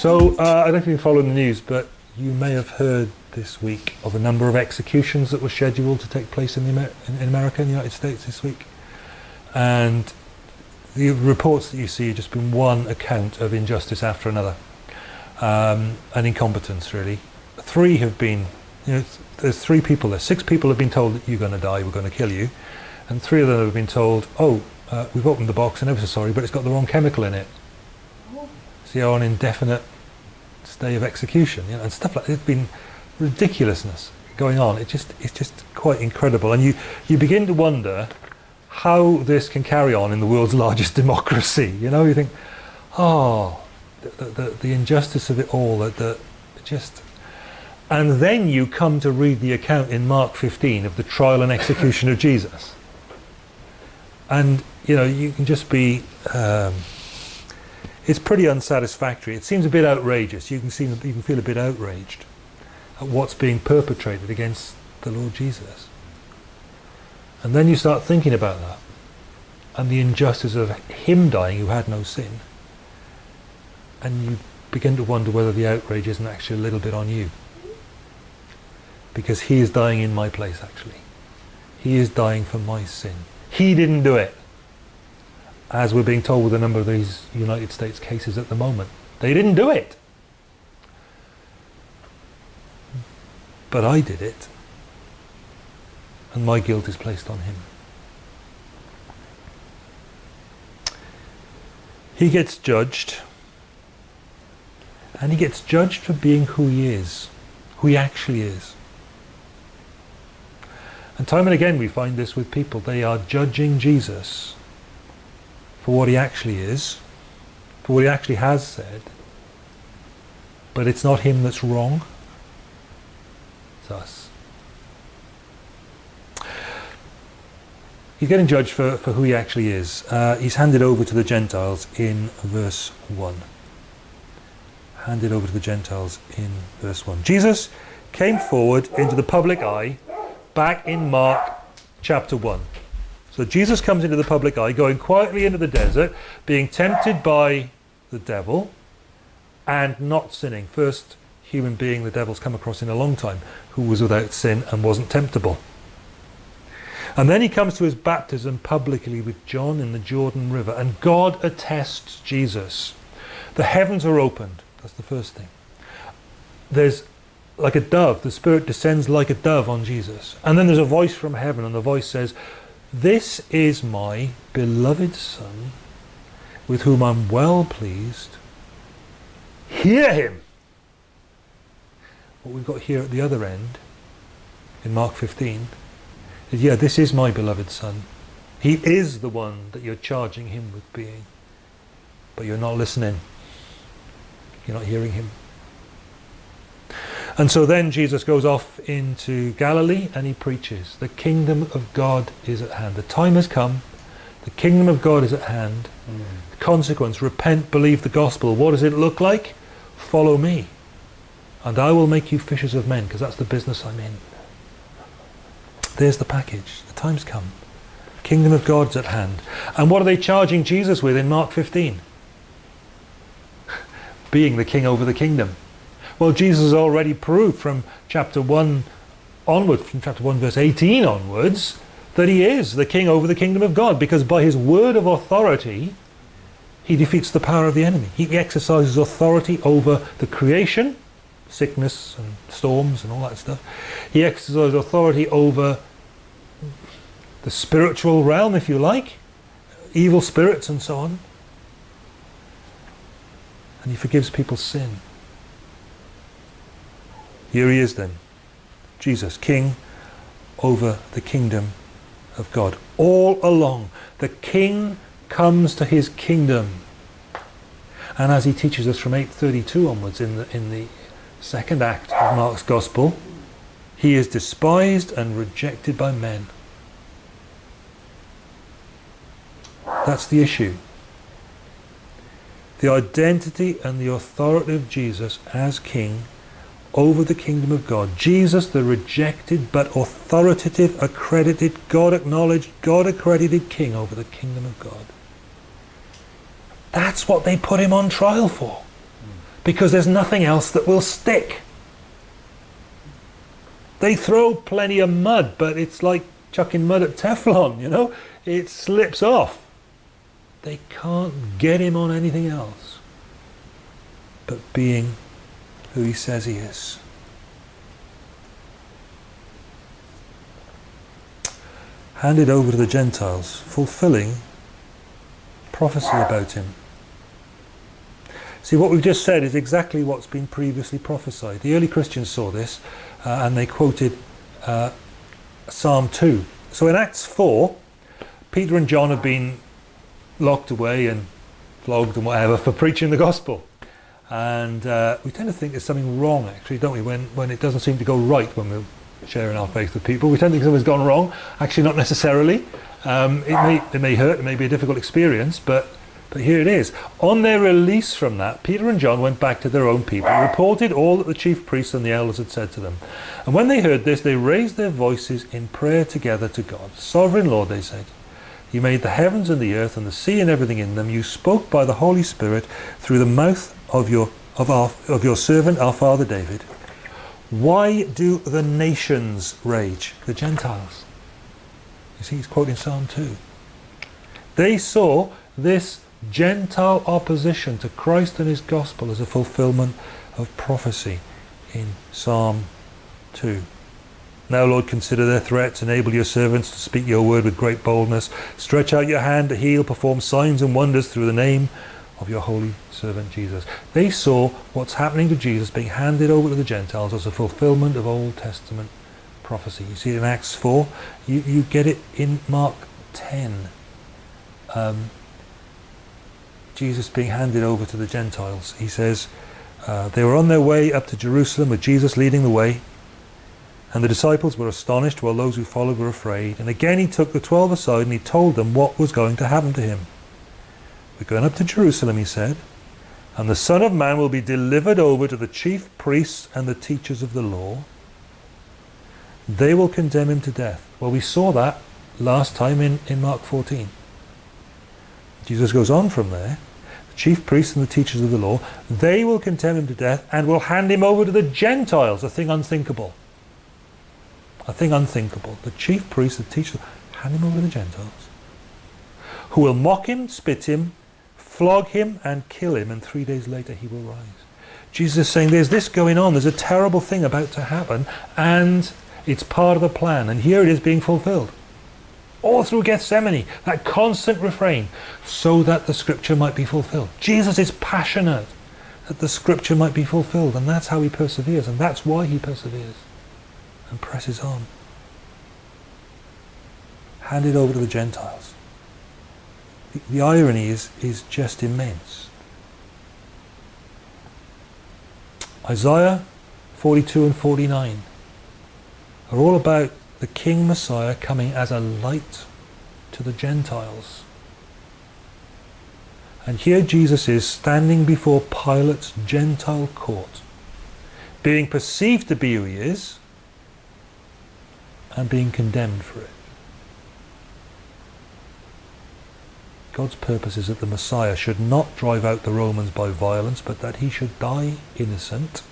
So, uh, I don't know if you've followed the news, but you may have heard this week of a number of executions that were scheduled to take place in, the Amer in, in America, the United States this week. And the reports that you see have just been one account of injustice after another. Um, and incompetence, really. Three have been, you know, there's three people there. Six people have been told that you're going to die, we're going to kill you. And three of them have been told, oh, uh, we've opened the box and ever so sorry, but it's got the wrong chemical in it. So you're on indefinite stay of execution, you know, and stuff like that. It's been ridiculousness going on. It just, it's just quite incredible. And you, you begin to wonder how this can carry on in the world's largest democracy. You know, you think, oh, the, the, the injustice of it all, that the, just... And then you come to read the account in Mark 15 of the trial and execution of Jesus. And, you know, you can just be... Um, it's pretty unsatisfactory. It seems a bit outrageous. You can, see, you can feel a bit outraged at what's being perpetrated against the Lord Jesus. And then you start thinking about that and the injustice of him dying who had no sin. And you begin to wonder whether the outrage isn't actually a little bit on you. Because he is dying in my place actually. He is dying for my sin. He didn't do it. As we're being told with a number of these United States cases at the moment. They didn't do it. But I did it and my guilt is placed on him. He gets judged and he gets judged for being who he is, who he actually is. And time and again we find this with people. They are judging Jesus for what he actually is, for what he actually has said, but it's not him that's wrong, it's us. He's getting judged for, for who he actually is. Uh, he's handed over to the Gentiles in verse 1. Handed over to the Gentiles in verse 1. Jesus came forward into the public eye back in Mark chapter 1. So Jesus comes into the public eye, going quietly into the desert, being tempted by the devil and not sinning. First human being the devil's come across in a long time who was without sin and wasn't temptable. And then he comes to his baptism publicly with John in the Jordan River. And God attests Jesus. The heavens are opened. That's the first thing. There's like a dove. The Spirit descends like a dove on Jesus. And then there's a voice from heaven. And the voice says, This is my beloved Son, with whom I'm well pleased. Hear him. What we've got here at the other end, in Mark 15, yeah, this is my beloved son. He is the one that you're charging him with being. But you're not listening. You're not hearing him. And so then Jesus goes off into Galilee and he preaches. The kingdom of God is at hand. The time has come. The kingdom of God is at hand. Mm. The consequence, repent, believe the gospel. What does it look like? Follow me. And I will make you fishers of men, because that's the business I'm in. There's the package. The time's come. Kingdom of God's at hand. And what are they charging Jesus with in Mark 15? Being the king over the kingdom. Well, Jesus has already proved from chapter 1 onward, from chapter 1 verse 18 onwards, that he is the king over the kingdom of God because by his word of authority he defeats the power of the enemy. He exercises authority over the creation, sickness and storms and all that stuff. He exercises authority over the spiritual realm, if you like, evil spirits and so on. And he forgives people's sin. Here he is then, Jesus, King over the kingdom of God. All along, the King comes to his kingdom. And as he teaches us from 832 onwards in the, in the second act of Mark's Gospel, he is despised and rejected by men. That's the issue. The identity and the authority of Jesus as King over the kingdom of God. Jesus, the rejected but authoritative, accredited, God acknowledged, God accredited King over the kingdom of God. That's what they put him on trial for. because there's nothing else that will stick. They throw plenty of mud, but it's like chucking mud at Teflon, you know? It slips off. They can't get him on anything else but being who he says he is. Handed over to the Gentiles, fulfilling prophecy about him. See, what we've just said is exactly what's been previously prophesied. The early Christians saw this uh, and they quoted uh, Psalm 2. So in Acts 4, Peter and John have been locked away and flogged and whatever for preaching the gospel. And uh, we tend to think there's something wrong, actually, don't we, when, when it doesn't seem to go right when we're sharing our faith with people. We tend to think something's gone wrong. Actually, not necessarily. Um, it, may, it may hurt, it may be a difficult experience, but but here it is. On their release from that, Peter and John went back to their own people, reported all that the chief priests and the elders had said to them. And when they heard this, they raised their voices in prayer together to God. Sovereign Lord, they said, You made the heavens and the earth and the sea and everything in them. You spoke by the Holy Spirit through the mouth of your, of our, of your servant, our father David. Why do the nations rage? The Gentiles. You see, he's quoting Psalm 2. They saw this Gentile opposition to Christ and his gospel as a fulfillment of prophecy in Psalm 2. Now, Lord, consider their threats, enable your servants to speak your word with great boldness, stretch out your hand to heal, perform signs and wonders through the name of your holy servant Jesus. They saw what's happening to Jesus being handed over to the Gentiles as a fulfillment of Old Testament prophecy. You see it in Acts 4, you, you get it in Mark 10. Um, Jesus being handed over to the Gentiles. He says, uh, they were on their way up to Jerusalem with Jesus leading the way. And the disciples were astonished while those who followed were afraid. And again he took the twelve aside and he told them what was going to happen to him. We're going up to Jerusalem, he said, and the Son of Man will be delivered over to the chief priests and the teachers of the law. They will condemn him to death. Well, we saw that last time in, in Mark 14. Jesus goes on from there The chief priests and the teachers of the law, they will condemn him to death and will hand him over to the Gentiles, a thing unthinkable. A thing unthinkable. The chief priests, the teachers, hand him over to the Gentiles, who will mock him, spit him, flog him and kill him, and three days later he will rise. Jesus is saying there's this going on, there's a terrible thing about to happen, and it's part of the plan, and here it is being fulfilled all through Gethsemane, that constant refrain, so that the scripture might be fulfilled. Jesus is passionate that the scripture might be fulfilled, and that's how he perseveres, and that's why he perseveres and presses on. Hand it over to the Gentiles. The, the irony is, is just immense. Isaiah 42 and 49 are all about the King Messiah coming as a light to the Gentiles. And here Jesus is standing before Pilate's Gentile court, being perceived to be who he is, and being condemned for it. God's purpose is that the Messiah should not drive out the Romans by violence, but that he should die innocent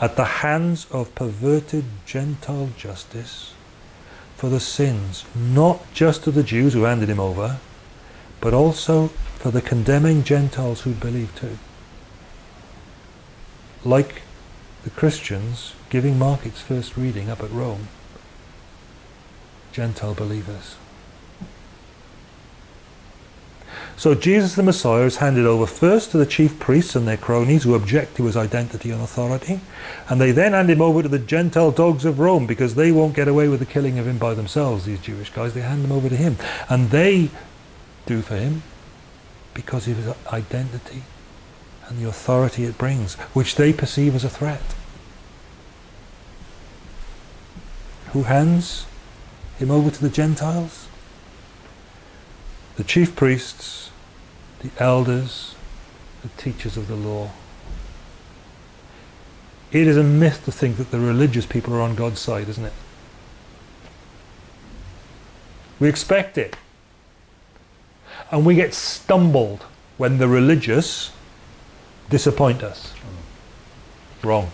at the hands of perverted Gentile justice for the sins, not just of the Jews who handed him over, but also for the condemning Gentiles who believe too. Like the Christians giving Mark its first reading up at Rome, Gentile believers. So Jesus the Messiah is handed over first to the chief priests and their cronies who object to his identity and authority, and they then hand him over to the Gentile dogs of Rome because they won't get away with the killing of him by themselves, these Jewish guys. They hand him over to him, and they do for him because of his identity and the authority it brings, which they perceive as a threat. Who hands him over to the Gentiles? The chief priests the elders, the teachers of the law. It is a myth to think that the religious people are on God's side, isn't it? We expect it. And we get stumbled when the religious disappoint us. Wrong.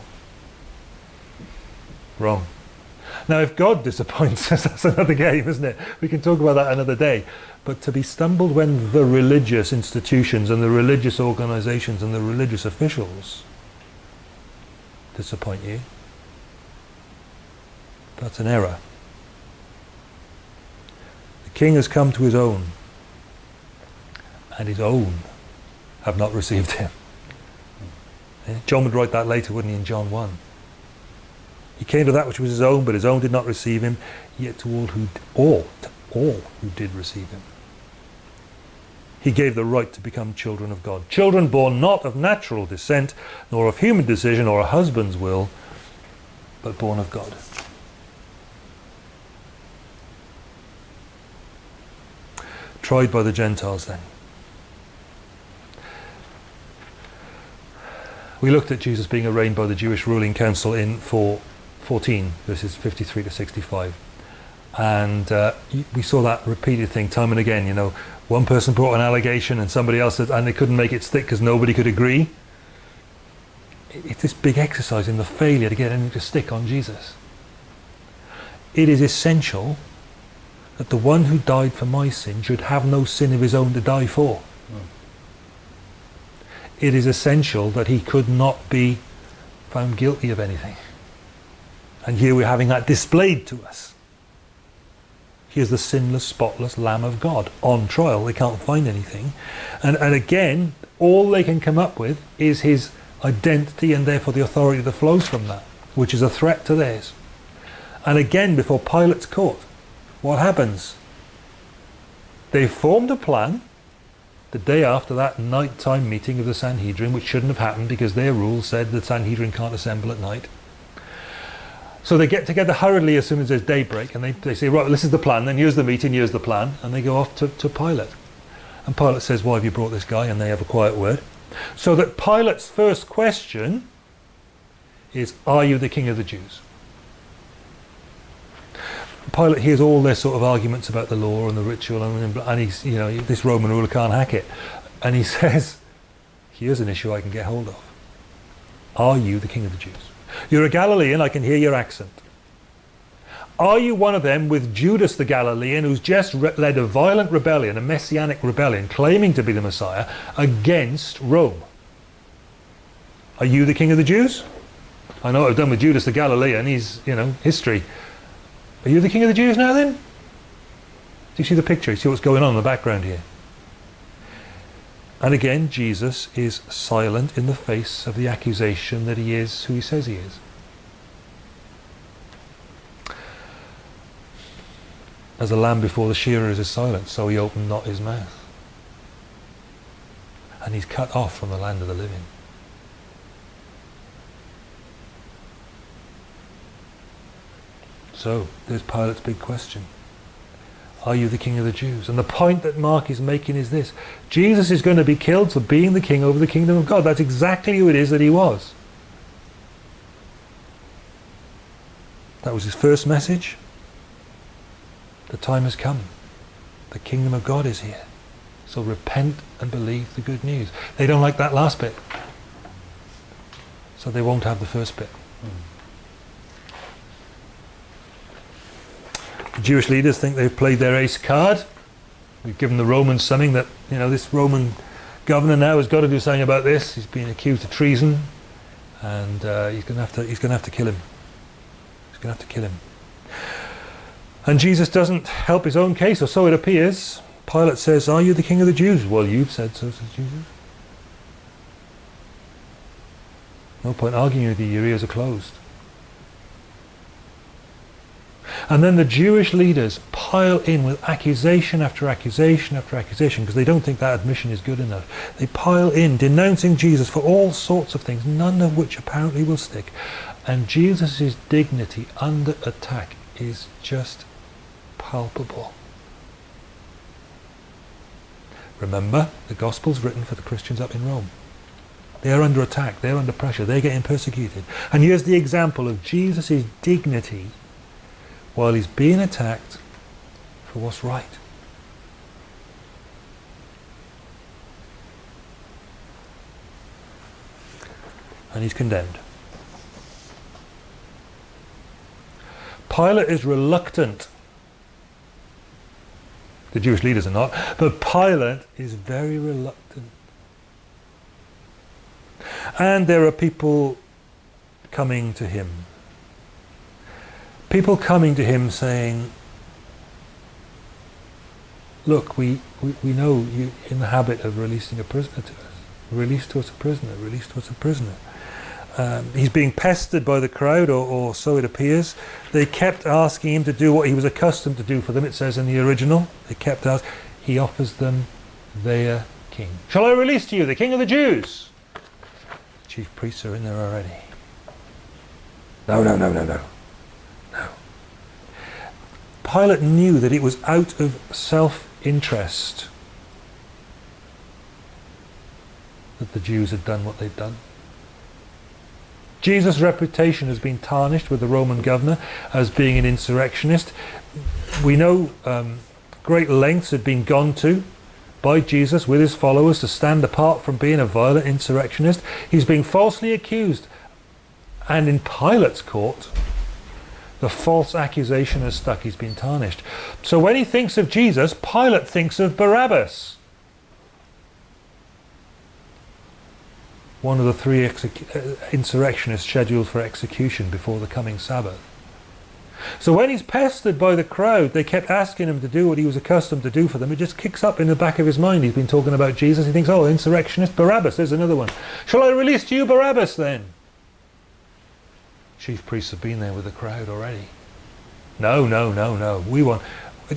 Wrong. Now, if God disappoints us, that's another game, isn't it? We can talk about that another day. But to be stumbled when the religious institutions and the religious organizations and the religious officials disappoint you, that's an error. The king has come to his own, and his own have not received him. Eh? John would write that later, wouldn't he, in John 1. He came to that which was his own, but his own did not receive him, yet to all who, all, to all who did receive him. He gave the right to become children of God. Children born not of natural descent, nor of human decision or a husband's will, but born of God. Tried by the Gentiles then. We looked at Jesus being arraigned by the Jewish ruling council in 414, verses 53 to 65. And uh, we saw that repeated thing time and again. You know, one person brought an allegation and somebody else said, and they couldn't make it stick because nobody could agree. It's this big exercise in the failure to get anything to stick on Jesus. It is essential that the one who died for my sin should have no sin of his own to die for it is essential that he could not be found guilty of anything. And here we're having that displayed to us. He is the sinless, spotless Lamb of God on trial. They can't find anything. And, and again, all they can come up with is his identity and therefore the authority that flows from that, which is a threat to theirs. And again, before Pilate's court, what happens? They formed a plan the day after that night-time meeting of the Sanhedrin, which shouldn't have happened because their rule said the Sanhedrin can't assemble at night. So they get together hurriedly as soon as there's daybreak and they, they say, right, this is the plan, then here's the meeting, here's the plan, and they go off to, to Pilate. And Pilate says, why have you brought this guy? And they have a quiet word. So that Pilate's first question is, are you the king of the Jews? Pilate hears all their sort of arguments about the law and the ritual, and, and he's, you know, this Roman ruler can't hack it. And he says, here's an issue I can get hold of. Are you the king of the Jews? You're a Galilean, I can hear your accent. Are you one of them with Judas the Galilean who's just led a violent rebellion, a messianic rebellion, claiming to be the Messiah, against Rome? Are you the king of the Jews? I know what I've done with Judas the Galilean, he's, you know, history. Are you the king of the Jews now then? Do you see the picture? You see what's going on in the background here? And again, Jesus is silent in the face of the accusation that he is who he says he is. As a lamb before the shearers is silent, so he opened not his mouth. And he's cut off from the land of the living. So there's Pilate's big question. Are you the king of the Jews? And the point that Mark is making is this. Jesus is going to be killed for being the king over the kingdom of God. That's exactly who it is that he was. That was his first message. The time has come. The kingdom of God is here. So repent and believe the good news. They don't like that last bit. So they won't have the first bit. Mm. The Jewish leaders think they've played their ace card. We've given the Romans something that, you know, this Roman governor now has got to do something about this. He's been accused of treason and uh, he's going to have to he's going to have to kill him. He's going to have to kill him. And Jesus doesn't help his own case, or so it appears. Pilate says, are you the king of the Jews? Well, you've said so, says Jesus. No point arguing with you, your ears are closed. And then the Jewish leaders pile in with accusation after accusation after accusation because they don't think that admission is good enough. They pile in denouncing Jesus for all sorts of things, none of which apparently will stick. And Jesus' dignity under attack is just palpable. Remember, the gospel's written for the Christians up in Rome. They're under attack, they're under pressure, they're getting persecuted. And here's the example of Jesus' dignity while he's being attacked for what's right. and he's condemned. Pilate is reluctant. The Jewish leaders are not, but Pilate is very reluctant. And there are people coming to him. People coming to him saying, look, we, we, we know you're in the habit of releasing a prisoner to us. Release to us a prisoner, release to us a prisoner. Um, he's being pestered by the crowd, or, or, so it appears. They kept asking him to do what he was accustomed to do for them, it says in the original. They kept asking. He offers them their king. Shall I release to you the king of the Jews? chief priests are in there already. No, no, no, no. No. Pilate knew that it was out of self-interest that the Jews had done what they'd done. Jesus' reputation has been tarnished with the Roman governor as being an insurrectionist. We know um, great lengths had been gone to by Jesus with his followers to stand apart from being a violent insurrectionist. He's being falsely accused. And in Pilate's court, the false accusation has stuck. He's been tarnished. So when he thinks of Jesus, Pilate thinks of Barabbas. One of the three uh, insurrectionists scheduled for execution before the coming Sabbath. So when he's pestered by the crowd, they kept asking him to do what he was accustomed to do for them. It just kicks up in the back of his mind. He's been talking about Jesus. He thinks, oh, insurrectionist Barabbas, there's another one. Shall I release you Barabbas then? Chief priests have been there with the crowd already. No, no, no, no. We want,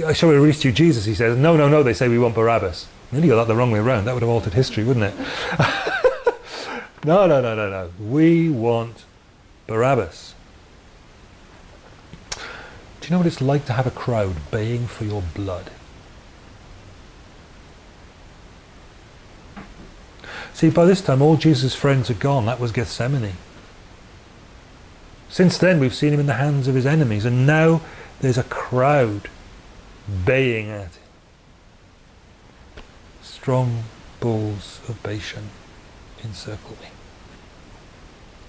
I shall we release to you Jesus? He says, no, no, no. They say we want Barabbas. Nearly got that the wrong way around. That would have altered history, wouldn't it? no, no, no, no, no. We want Barabbas. Do you know what it's like to have a crowd baying for your blood? See, by this time all Jesus' friends are gone. That was Gethsemane. Since then we've seen him in the hands of his enemies and now there's a crowd baying at him. Strong bulls of Bashan encircle me.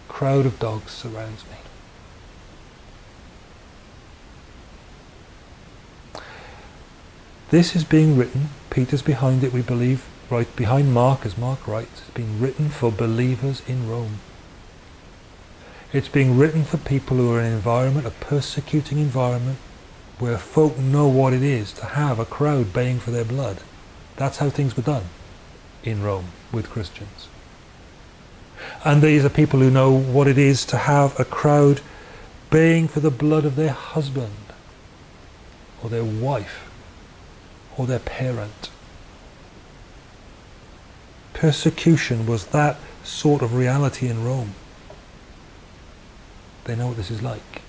Crowd of dogs surrounds me. This is being written, Peter's behind it we believe, right behind Mark as Mark writes, it's being written for believers in Rome. It's being written for people who are in an environment, a persecuting environment, where folk know what it is to have a crowd baying for their blood. That's how things were done in Rome with Christians. And these are people who know what it is to have a crowd baying for the blood of their husband or their wife or their parent. Persecution was that sort of reality in Rome. They know what this is like.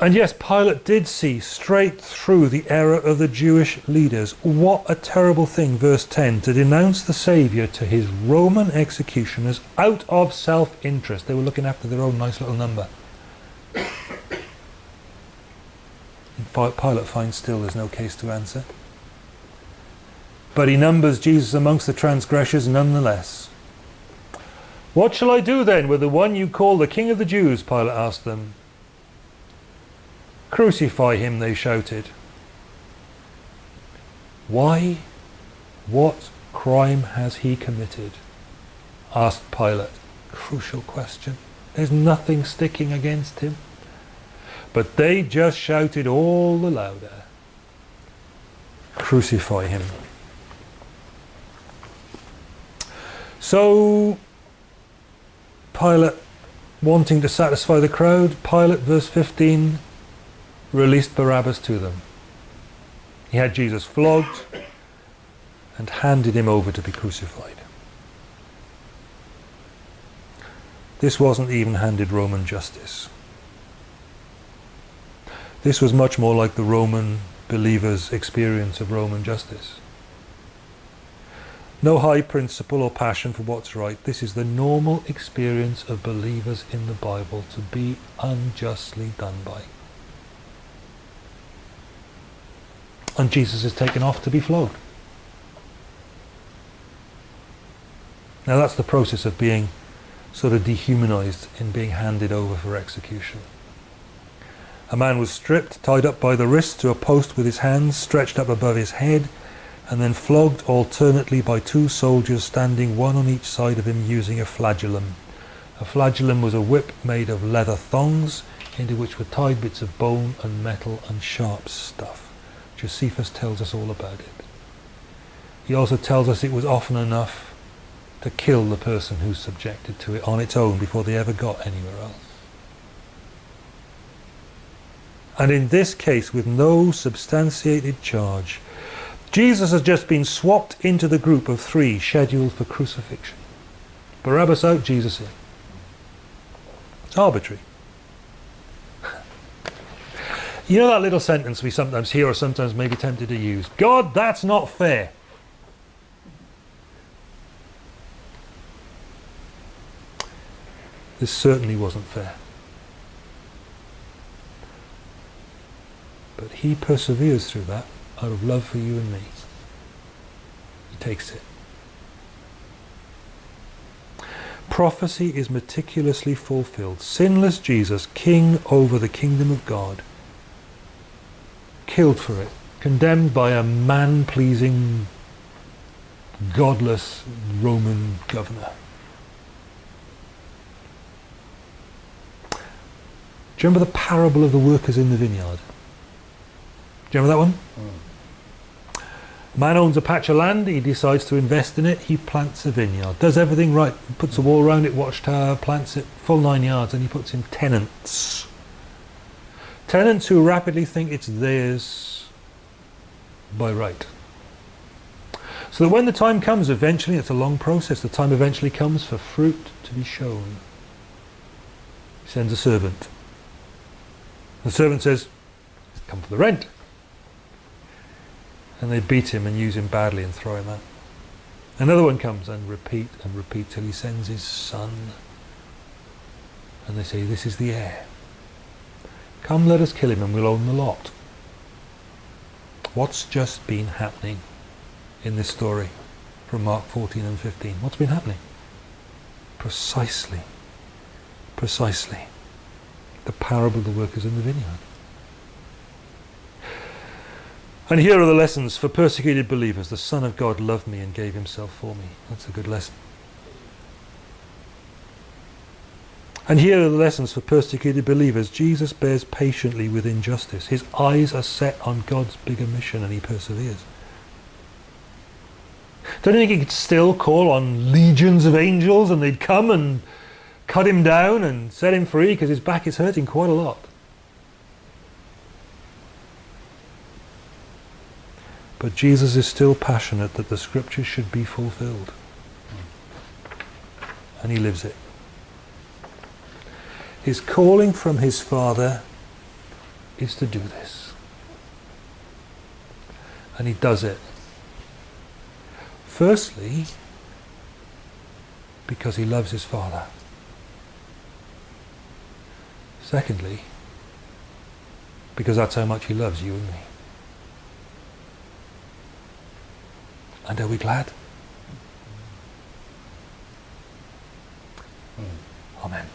And yes, Pilate did see straight through the error of the Jewish leaders. What a terrible thing, verse 10, to denounce the Saviour to his Roman executioners out of self-interest. They were looking after their own nice little number. Pilate finds still there's no case to answer. But he numbers Jesus amongst the transgressors nonetheless. What shall I do then with the one you call the King of the Jews? Pilate asked them. Crucify him, they shouted. Why? What crime has he committed? asked Pilate. Crucial question. There's nothing sticking against him. But they just shouted all the louder, Crucify him. So Pilate, wanting to satisfy the crowd, Pilate, verse 15, released Barabbas to them. He had Jesus flogged and handed him over to be crucified. This wasn't even handed Roman justice. This was much more like the Roman believers' experience of Roman justice. No high principle or passion for what's right. This is the normal experience of believers in the Bible to be unjustly done by. And Jesus is taken off to be flogged. Now that's the process of being sort of dehumanized in being handed over for execution. A man was stripped, tied up by the wrists to a post with his hands stretched up above his head, and then flogged alternately by two soldiers standing one on each side of him using a flagellum. A flagellum was a whip made of leather thongs into which were tied bits of bone and metal and sharp stuff. Josephus tells us all about it. He also tells us it was often enough to kill the person who's subjected to it on its own before they ever got anywhere else. And in this case, with no substantiated charge, Jesus has just been swapped into the group of three scheduled for crucifixion. Barabbas out, Jesus in. It's arbitrary. You know that little sentence we sometimes hear or sometimes may be tempted to use? God, that's not fair. This certainly wasn't fair. But he perseveres through that out of love for you and me. He takes it. Prophecy is meticulously fulfilled. Sinless Jesus, king over the kingdom of God, killed for it, condemned by a man-pleasing, godless Roman governor. Do you remember the parable of the workers in the vineyard? Do you remember that one? Mm. Man owns a patch of land, he decides to invest in it, he plants a vineyard, does everything right, puts a wall around it, watchtower, plants it full nine yards, and he puts in tenants. Tenants who rapidly think it's theirs by right. So that when the time comes, eventually, it's a long process, the time eventually comes for fruit to be shown. He sends a servant. The servant says, come for the rent and they beat him and use him badly and throw him out. Another one comes and repeat and repeat till he sends his son. And they say, this is the heir. Come, let us kill him and we'll own the lot. What's just been happening in this story from Mark 14 and 15? What's been happening? Precisely, precisely the parable of the workers in the vineyard. And here are the lessons for persecuted believers. The Son of God loved me and gave himself for me. That's a good lesson. And here are the lessons for persecuted believers. Jesus bears patiently with injustice. His eyes are set on God's bigger mission and he perseveres. Don't you think he could still call on legions of angels and they'd come and cut him down and set him free because his back is hurting quite a lot? But Jesus is still passionate that the scriptures should be fulfilled. And he lives it. His calling from his Father is to do this. And he does it. Firstly, because he loves his Father. Secondly, because that's how much he loves you and me. And are we glad? Hmm. Amen.